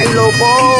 Hello, loko